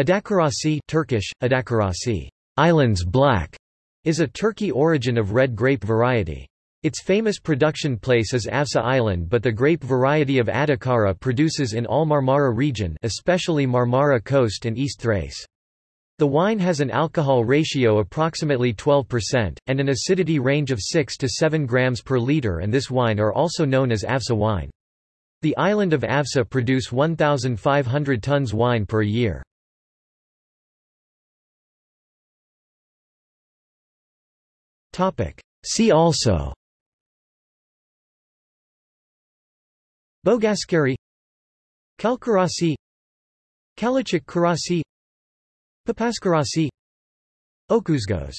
Adakarasi Turkish, Adakarasi, islands black, is a Turkey origin of red grape variety. Its famous production place is Avsa Island but the grape variety of Adakara produces in all Marmara region especially Marmara coast and East Thrace. The wine has an alcohol ratio approximately 12%, and an acidity range of 6 to 7 grams per liter and this wine are also known as Avsa wine. The island of Avsa produce 1,500 tons wine per year. See also. Bogazkere Kalkarasi. Kalecik Karasi Papazkarasi Okuzgos